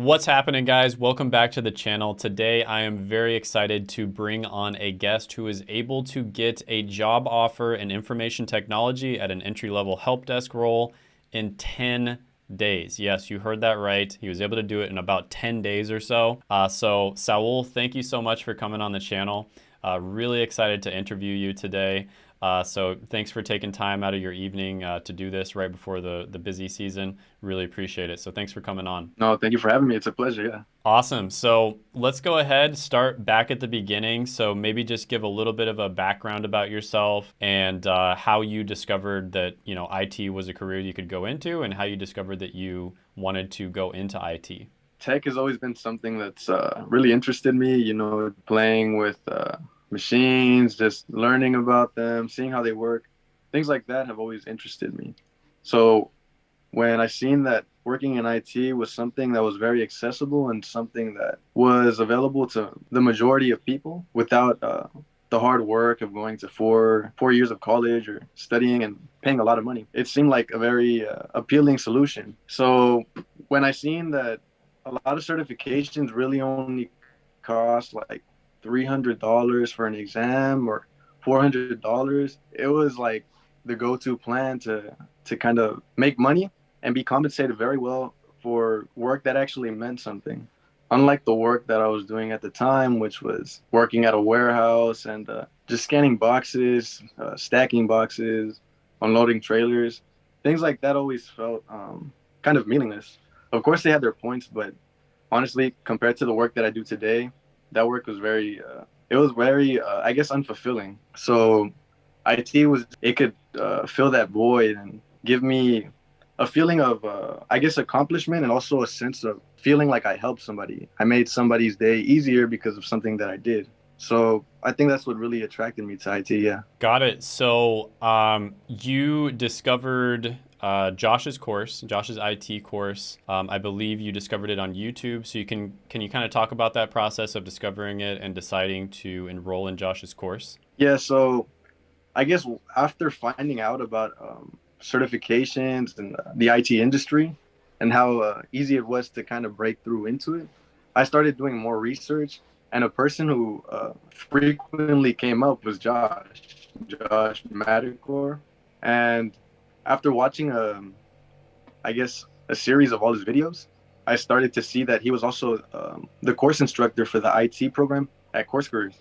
What's happening guys? Welcome back to the channel. Today I am very excited to bring on a guest who is able to get a job offer in information technology at an entry-level help desk role in 10 days. Yes, you heard that right. He was able to do it in about 10 days or so. Uh, so Saul, thank you so much for coming on the channel. Uh, really excited to interview you today. Uh, so thanks for taking time out of your evening uh, to do this right before the, the busy season. Really appreciate it. So thanks for coming on. No, thank you for having me. It's a pleasure. Yeah. Awesome. So let's go ahead, start back at the beginning. So maybe just give a little bit of a background about yourself and uh, how you discovered that, you know, IT was a career you could go into and how you discovered that you wanted to go into IT. Tech has always been something that's uh, really interested me, you know, playing with uh, machines, just learning about them, seeing how they work, things like that have always interested me. So when I seen that working in IT was something that was very accessible and something that was available to the majority of people without uh, the hard work of going to four four years of college or studying and paying a lot of money, it seemed like a very uh, appealing solution. So when I seen that a lot of certifications really only cost like $300 for an exam or $400 it was like the go-to plan to to kind of make money and be compensated very well for work that actually meant something. Unlike the work that i was doing at the time which was working at a warehouse and uh, just scanning boxes uh, stacking boxes unloading trailers things like that always felt um, kind of meaningless. Of course they had their points but honestly compared to the work that i do today that work was very uh, it was very uh, i guess unfulfilling so it was it could uh, fill that void and give me a feeling of uh, i guess accomplishment and also a sense of feeling like i helped somebody i made somebody's day easier because of something that i did so I think that's what really attracted me to IT. Yeah. Got it. So um, you discovered uh, Josh's course, Josh's IT course. Um, I believe you discovered it on YouTube. So you can can you kind of talk about that process of discovering it and deciding to enroll in Josh's course? Yeah. So I guess after finding out about um, certifications and the IT industry and how uh, easy it was to kind of break through into it, I started doing more research. And a person who uh, frequently came up was Josh, Josh Madakor. And after watching um, I guess a series of all his videos, I started to see that he was also um, the course instructor for the IT program at Course Careers.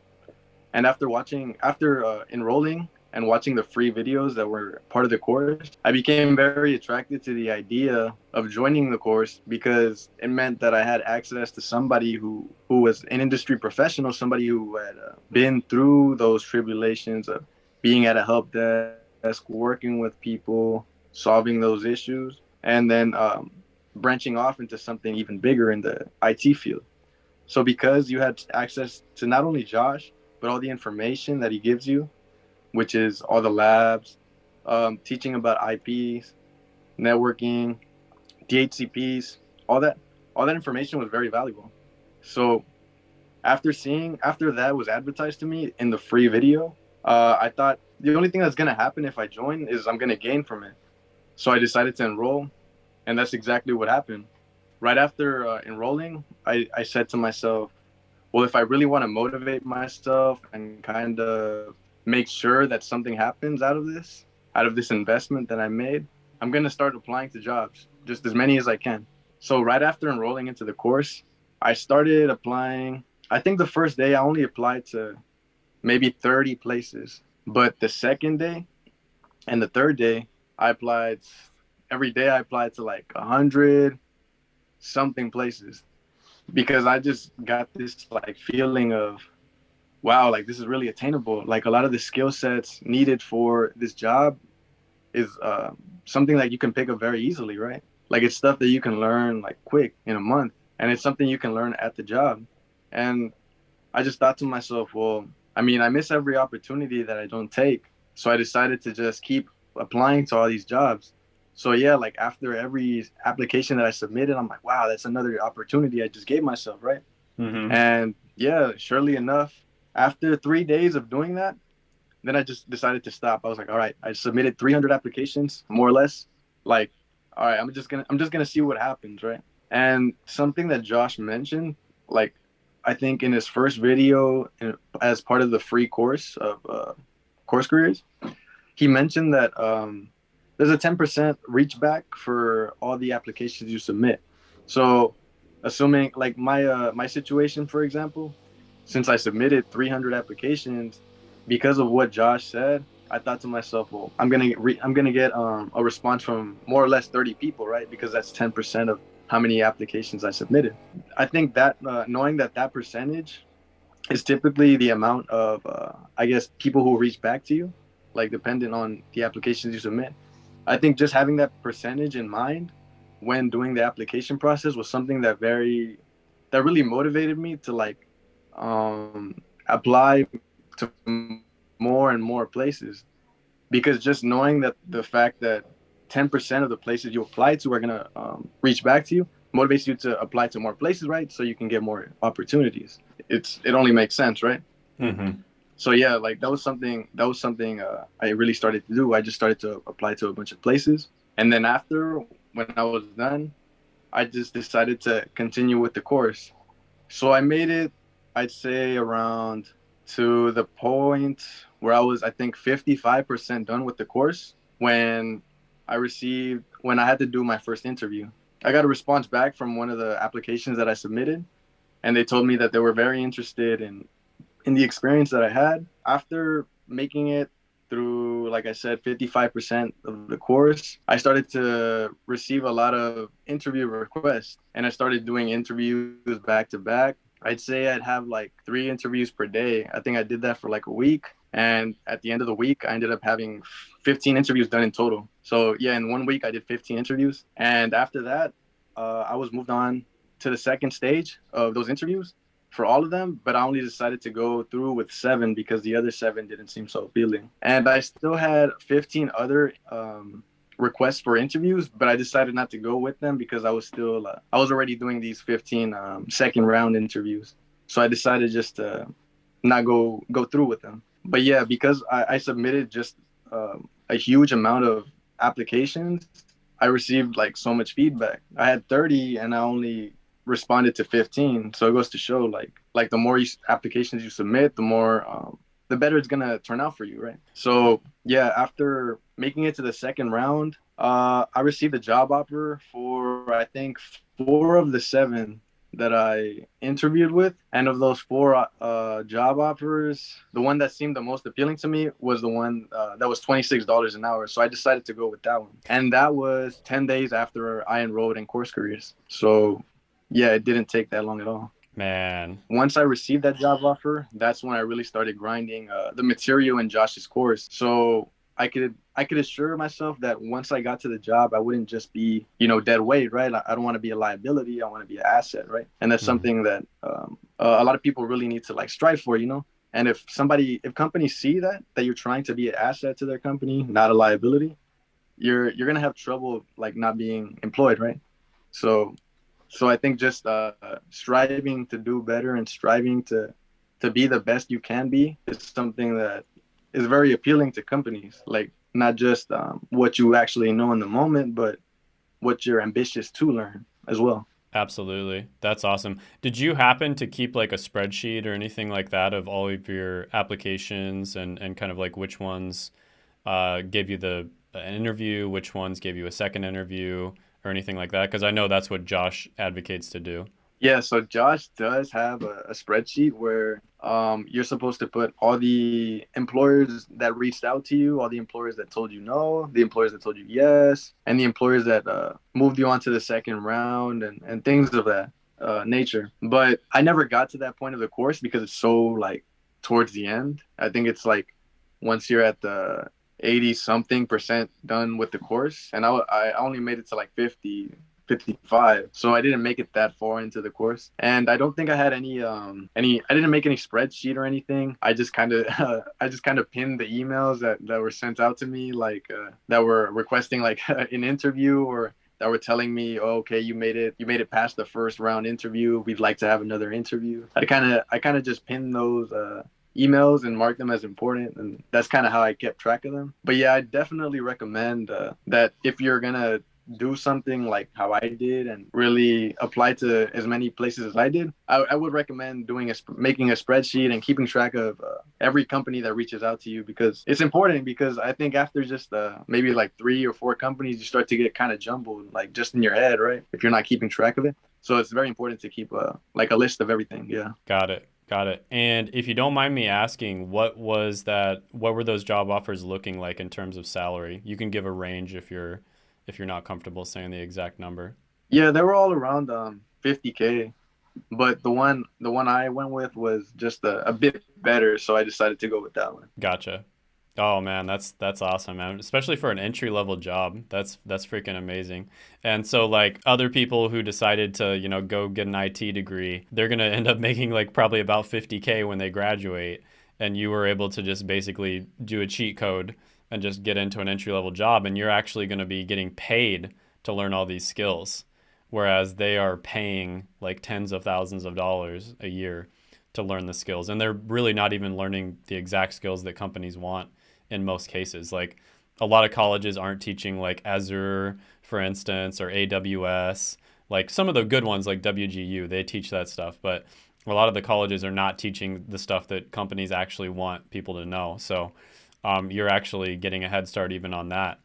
And after watching, after uh, enrolling and watching the free videos that were part of the course, I became very attracted to the idea of joining the course because it meant that I had access to somebody who who was an industry professional, somebody who had uh, been through those tribulations of being at a help desk desk, working with people, solving those issues, and then um, branching off into something even bigger in the IT field. So because you had access to not only Josh, but all the information that he gives you, which is all the labs, um, teaching about IPs, networking, DHCPs, all that, all that information was very valuable. So after seeing, after that was advertised to me in the free video, uh, I thought the only thing that's gonna happen if I join is I'm gonna gain from it. So I decided to enroll, and that's exactly what happened. Right after uh, enrolling, I, I said to myself, well, if I really want to motivate myself and kind of make sure that something happens out of this, out of this investment that I made, I'm gonna start applying to jobs, just as many as I can. So right after enrolling into the course, I started applying. I think the first day I only applied to maybe 30 places but the second day and the third day, I applied every day. I applied to like a hundred something places because I just got this like feeling of wow, like this is really attainable. Like a lot of the skill sets needed for this job is uh, something that you can pick up very easily, right? Like it's stuff that you can learn like quick in a month, and it's something you can learn at the job. And I just thought to myself, well, I mean, I miss every opportunity that I don't take. So I decided to just keep applying to all these jobs. So yeah, like after every application that I submitted, I'm like, wow, that's another opportunity I just gave myself, right? Mm-hmm. And yeah, surely enough, after three days of doing that, then I just decided to stop. I was like, all right, I submitted 300 applications, more or less. Like, all right, I'm just gonna, I'm just gonna see what happens, right? And something that Josh mentioned, like I think in his first video as part of the free course of uh, course careers, he mentioned that um, there's a 10% reach back for all the applications you submit. So, assuming like my uh, my situation, for example, since I submitted 300 applications, because of what Josh said, I thought to myself, well, I'm gonna re- I'm gonna get um, a response from more or less 30 people, right? Because that's 10% of how many applications I submitted. I think that uh, knowing that that percentage is typically the amount of, uh, I guess, people who reach back to you, like dependent on the applications you submit. I think just having that percentage in mind when doing the application process was something that very, that really motivated me to like um, apply to more and more places because just knowing that the fact that 10% of the places you apply to are going to um, reach back to you motivates you to apply to more places right? So you can get more opportunities. It's it only makes sense right? Mm-hmm. so yeah like that was something that was something uh, i really started to do. I just started to apply to a bunch of places. And then after when i was done i just decided to continue with the course. So i made it i'd say around to the point where I was, I think, 55% done with the course when I received, when I had to do my first interview. I got a response back from one of the applications that I submitted, and they told me that they were very interested in in the experience that I had. After making it through, like I said, 55% of the course, I started to receive a lot of interview requests, and I started doing interviews back to back I'd say I'd have like three interviews per day. I think I did that for like a week. And at the end of the week, I ended up having 15 interviews done in total. So, yeah, in one week, I did 15 interviews. And after that, uh, I was moved on to the second stage of those interviews for all of them, but I only decided to go through with seven because the other seven didn't seem so appealing. And I still had 15 other um, requests for interviews, but I decided not to go with them because I was still uh, I was already doing these 15 um, second round interviews. So I decided just to not go go through with them. But yeah, because I, I submitted just um, a huge amount of applications, I received like so much feedback. I had 30 and I only responded to 15. So it goes to show like like the more you, applications you submit, the more um, the better it's gonna turn out for you, right? So yeah, after making it to the second round, uh, I received a job offer for I think four of the seven that I interviewed with, and of those four uh, job offers, the one that seemed the most appealing to me was the one uh, that was twenty six dollars an hour. So I decided to go with that one, and that was ten days after I enrolled in Course Careers. So yeah, it didn't take that long at all. Man. Once I received that job offer, that's when I really started grinding uh, the material in Josh's course. So I could I could assure myself that once I got to the job, I wouldn't just be you know dead weight, right? I don't want to be a liability. I want to be an asset, right? And that's mm-hmm. something that um, uh, a lot of people really need to like strive for, you know. And if somebody, if companies see that that you're trying to be an asset to their company, not a liability, you're you're gonna have trouble like not being employed, right? So so I think just uh, striving to do better and striving to to be the best you can be is something that is very appealing to companies. Like not just um, what you actually know in the moment, but what you're ambitious to learn as well. Absolutely. That's awesome. Did you happen to keep like a spreadsheet or anything like that of all of your applications and, and kind of like which ones uh, gave you the an interview, which ones gave you a second interview? or anything like that? Because I know that's what Josh advocates to do. Yeah, so Josh does have a, a spreadsheet where um, you're supposed to put all the employers that reached out to you, all the employers that told you no, the employers that told you yes, and the employers that uh, moved you on to the second round and, and things of that uh, nature. But I never got to that point of the course because it's so like towards the end. I think it's like once you're at the 80 something percent done with the course and I, I only made it to like 50 55 so i didn't make it that far into the course. And i don't think i had any um any i didn't make any spreadsheet or anything. I just kind of uh, i just kind of pinned the emails that that were sent out to me like uh, that were requesting like an interview or that were telling me oh, okay you made it you made it past the first round interview. We'd like to have another interview. I kind of i kind of just pinned those uh emails and mark them as important and that's kind of how i kept track of them. But yeah i definitely recommend uh, that if you're gonna do something like how I did and really apply to as many places as I did, I, I would recommend doing a making a spreadsheet and keeping track of uh, every company that reaches out to you because it's important. Because I think after just uh, maybe like three or four companies, you start to get kind of jumbled, like just in your head, right? If you're not keeping track of it. So it's very important to keep a uh, like a list of everything. Yeah. Got it. Got it. And if you don't mind me asking, what was that? What were those job offers looking like in terms of salary? You can give a range if you're if you're not comfortable saying the exact number. Yeah, they were all around um, 50k, but the one the one I went with was just a, a bit better, so I decided to go with that one. Gotcha. Oh man, that's that's awesome, man. Especially for an entry level job. That's that's freaking amazing. And so like other people who decided to, you know, go get an IT degree, they're going to end up making like probably about 50k when they graduate and you were able to just basically do a cheat code and just get into an entry level job and you're actually going to be getting paid to learn all these skills whereas they are paying like tens of thousands of dollars a year to learn the skills and they're really not even learning the exact skills that companies want in most cases. Like a lot of colleges aren't teaching like Azure, for instance, or AWS. Like some of the good ones like WGU, they teach that stuff, but a lot of the colleges are not teaching the stuff that companies actually want people to know. So um, you're actually getting a head start even on that.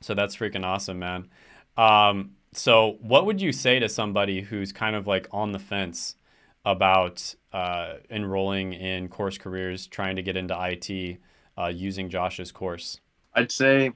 So that's freaking awesome, man. Um, so what would you say to somebody who's kind of like on the fence about uh, enrolling in course careers, trying to get into IT? uh, using Josh's course? I'd say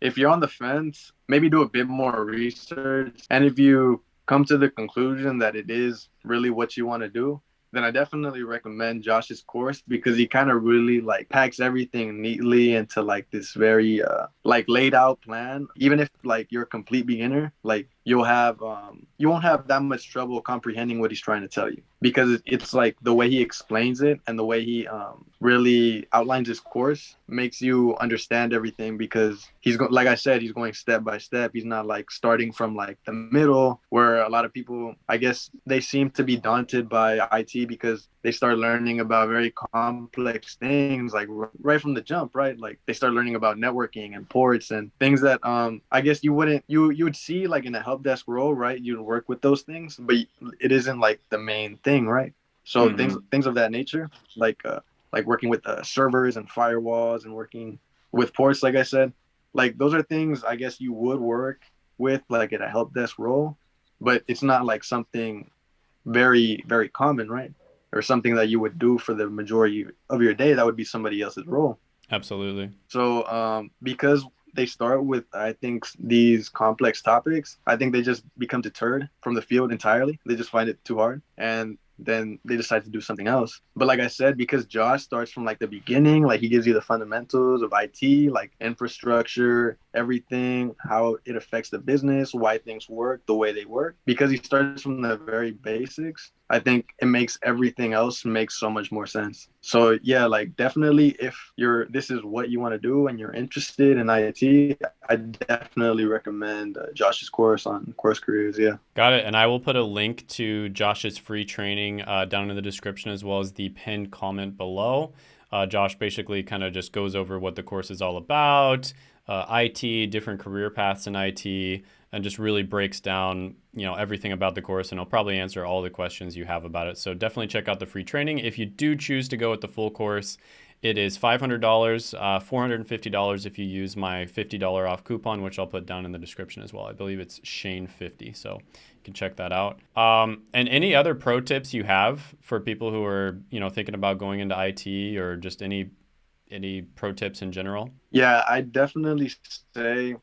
if you're on the fence, maybe do a bit more research. And if you come to the conclusion that it is really what you want to do, then I definitely recommend Josh's course because he kind of really like packs everything neatly into like this very uh like laid out plan. Even if like you're a complete beginner, like you'll have um you won't have that much trouble comprehending what he's trying to tell you because it's like the way he explains it and the way he um really outlines his course makes you understand everything because he's going like i said he's going step by step. He's not like starting from like the middle where a lot of people i guess they seem to be daunted by it because they start learning about very complex things like right from the jump right? Like they start learning about networking and ports and things that um i guess you wouldn't you you would see like in a help desk role right? You'd work with those things but it isn't like the main thing right? So mm-hmm. things things of that nature like uh like working with uh, servers and firewalls and working with ports like i said like those are things i guess you would work with like at a help desk role but it's not like something very very common right? Or something that you would do for the majority of your day that would be somebody else's role. Absolutely. So um because they start with i think these complex topics i think they just become deterred from the field entirely they just find it too hard and then they decide to do something else. But like I said, because Josh starts from like the beginning, like he gives you the fundamentals of IT, like infrastructure, everything, how it affects the business, why things work the way they work. Because he starts from the very basics, I think it makes everything else make so much more sense. So yeah, like definitely if you're this is what you want to do and you're interested in IT, I definitely recommend uh, Josh's course on course careers. Yeah. Got it. And I will put a link to Josh's free training uh, down in the description as well as the pinned comment below. Uh, Josh basically kind of just goes over what the course is all about, uh, IT, different career paths in IT, and just really breaks down you know everything about the course and I'll probably answer all the questions you have about it. So definitely check out the free training. If you do choose to go with the full course, it is $500, uh, $450 if you use my $50 off coupon, which I'll put down in the description as well. I believe it's Shane50, so you can check that out. Um, and any other pro tips you have for people who are, you know, thinking about going into IT or just any any pro tips in general? Yeah, I definitely say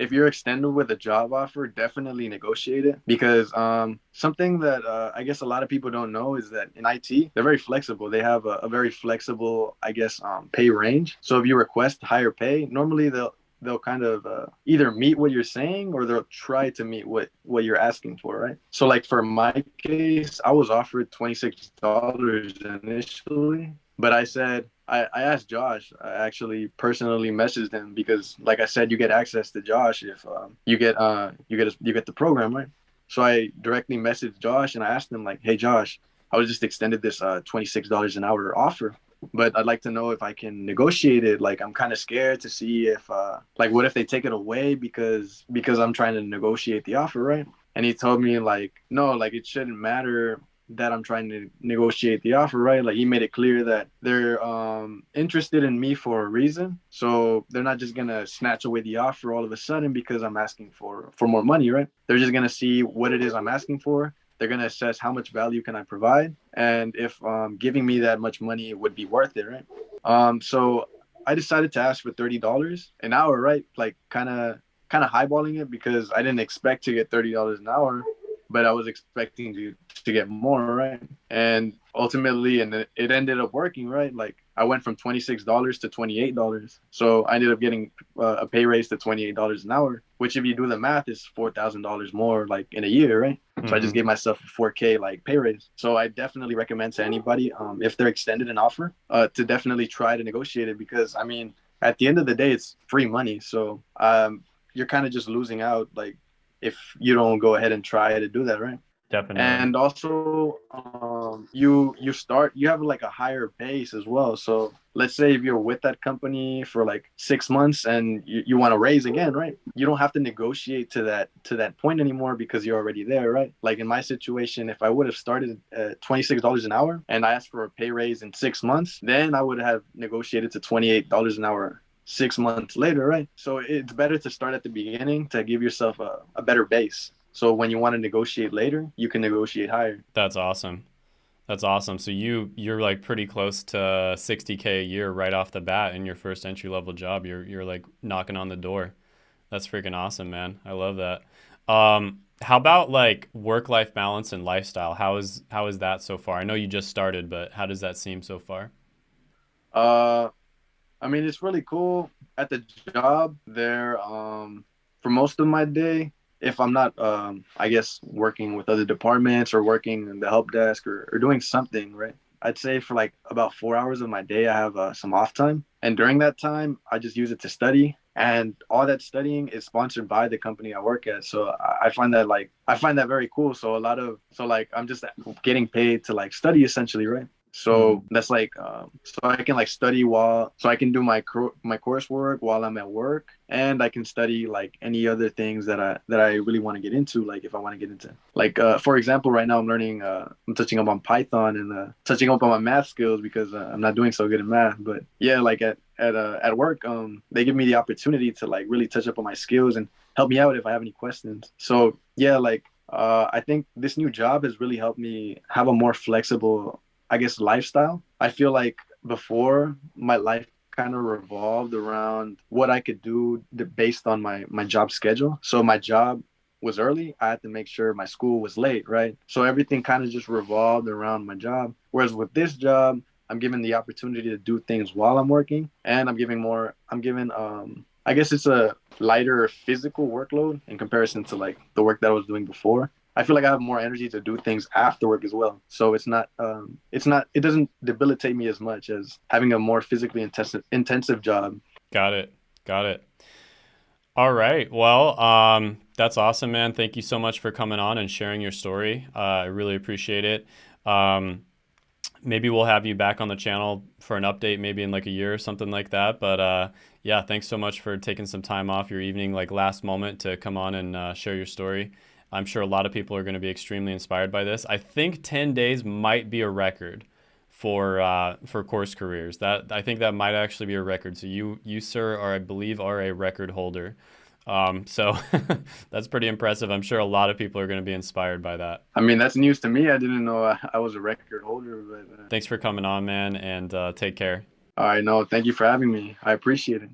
if you're extended with a job offer, definitely negotiate it because um, something that uh, I guess a lot of people don't know is that in IT they're very flexible. They have a, a very flexible, I guess, um, pay range. So if you request higher pay, normally they'll they'll kind of uh, either meet what you're saying or they'll try to meet what what you're asking for right so like for my case i was offered $26 initially but i said I, I asked Josh. I actually personally messaged him because, like I said, you get access to Josh if um, you get uh, you get a, you get the program right. So I directly messaged Josh and I asked him like, "Hey Josh, I was just extended this uh, twenty six dollars an hour offer. but I'd like to know if I can negotiate it. Like I'm kind of scared to see if uh like what if they take it away because because I'm trying to negotiate the offer, right? And he told me like no, like it shouldn't matter that I'm trying to negotiate the offer, right? Like he made it clear that they're um, interested in me for a reason, so they're not just gonna snatch away the offer all of a sudden because I'm asking for for more money, right? They're just gonna see what it is I'm asking for. They're gonna assess how much value can I provide, and if um, giving me that much money would be worth it, right? Um, so I decided to ask for thirty dollars an hour, right? Like kind of kind of highballing it because I didn't expect to get thirty dollars an hour but I was expecting to to get more, right? And ultimately, and it ended up working, right? Like I went from twenty six dollars to twenty eight dollars, so I ended up getting uh, a pay raise to twenty eight dollars an hour, which if you do the math is four thousand dollars more, like in a year, right? Mm-hmm. So I just mm-hmm. gave myself a four k like pay raise. So I definitely recommend to anybody, um, if they're extended an offer, uh, to definitely try to negotiate it because I mean, at the end of the day, it's free money, so um, you're kind of just losing out, like if you don't go ahead and try to do that, right? Definitely. And also, um, you you start you have like a higher base as well. So let's say if you're with that company for like six months and you, you want to raise again, right? You don't have to negotiate to that to that point anymore because you're already there, right? Like in my situation, if I would have started at twenty six dollars an hour and I asked for a pay raise in six months, then I would have negotiated to twenty eight dollars an hour six months later, right? So it's better to start at the beginning to give yourself a, a better base. So when you want to negotiate later, you can negotiate higher. That's awesome. That's awesome. So you you're like pretty close to 60k a year right off the bat in your first entry level job. You're you're like knocking on the door. That's freaking awesome, man. I love that. Um, how about like work life balance and lifestyle? How is how is that so far? I know you just started, but how does that seem so far? Uh, I mean, it's really cool at the job there. Um, for most of my day, if I'm not, um, I guess, working with other departments or working in the help desk or, or doing something, right? I'd say for like about four hours of my day, I have uh, some off time. And during that time, I just use it to study. And all that studying is sponsored by the company I work at. So I find that like, I find that very cool. So a lot of, so like, I'm just getting paid to like study essentially, right? So mm. that's like, um, so I can like study while, so I can do my my coursework while I'm at work, and I can study like any other things that I that I really want to get into. Like if I want to get into, like uh, for example, right now I'm learning, uh, I'm touching up on Python and uh, touching up on my math skills because uh, I'm not doing so good in math. But yeah, like at at uh, at work, um, they give me the opportunity to like really touch up on my skills and help me out if I have any questions. So yeah, like uh, I think this new job has really helped me have a more flexible I guess, lifestyle. I feel like before my life kind of revolved around what I could do based on my my job schedule. So my job was early, I had to make sure my school was late, right? So everything kind of just revolved around my job. Whereas with this job, I'm given the opportunity to do things while I'm working, and I'm giving more. I'm given. Um, I guess it's a lighter physical workload in comparison to like the work that I was doing before. I feel like I have more energy to do things after work as well. So it's not um, it's not it doesn't debilitate me as much as having a more physically intensive intensive job. Got it. Got it. All right. Well, um, that's awesome, man. Thank you so much for coming on and sharing your story. Uh, I really appreciate it. Um, maybe we'll have you back on the channel for an update, maybe in like a year or something like that. But uh, yeah, thanks so much for taking some time off your evening, like last moment, to come on and uh, share your story. I'm sure a lot of people are going to be extremely inspired by this. I think 10 days might be a record for uh, for course careers. That I think that might actually be a record. So you you sir are I believe are a record holder. Um, so that's pretty impressive. I'm sure a lot of people are going to be inspired by that. I mean, that's news to me. I didn't know I, I was a record holder. But uh... thanks for coming on, man, and uh, take care. All right, no, thank you for having me. I appreciate it.